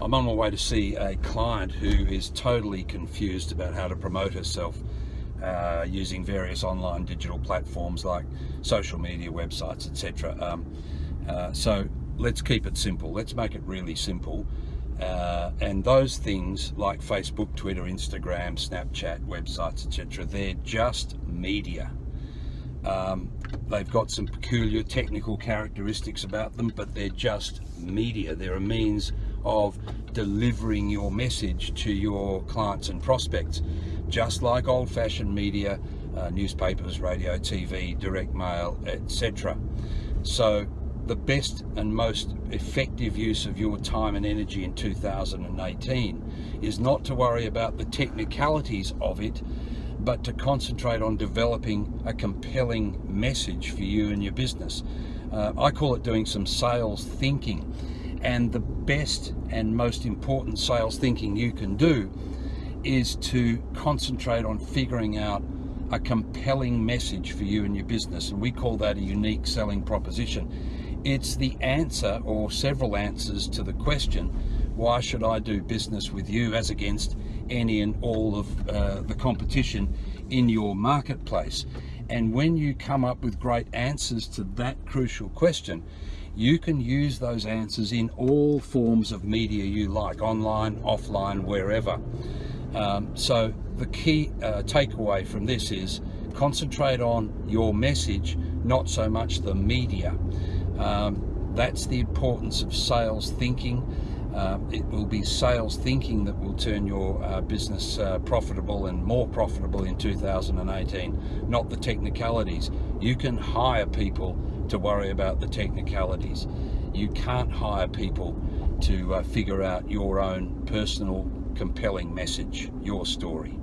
I'm on my way to see a client who is totally confused about how to promote herself uh, using various online digital platforms like social media, websites, etc. Um, uh, so let's keep it simple. Let's make it really simple. Uh, and those things like Facebook, Twitter, Instagram, Snapchat, websites, etc. They're just media. Um, they've got some peculiar technical characteristics about them, but they're just media. They're a means of delivering your message to your clients and prospects, just like old-fashioned media, uh, newspapers, radio, TV, direct mail, etc. So the best and most effective use of your time and energy in 2018 is not to worry about the technicalities of it, but to concentrate on developing a compelling message for you and your business. Uh, I call it doing some sales thinking. And the best and most important sales thinking you can do is to concentrate on figuring out a compelling message for you and your business. And we call that a unique selling proposition. It's the answer or several answers to the question, why should I do business with you as against any and all of uh, the competition in your marketplace? And when you come up with great answers to that crucial question, you can use those answers in all forms of media you like, online, offline, wherever. Um, so the key uh, takeaway from this is concentrate on your message, not so much the media. Um, that's the importance of sales thinking. Uh, it will be sales thinking that will turn your uh, business uh, profitable and more profitable in 2018, not the technicalities. You can hire people to worry about the technicalities. You can't hire people to uh, figure out your own personal compelling message, your story.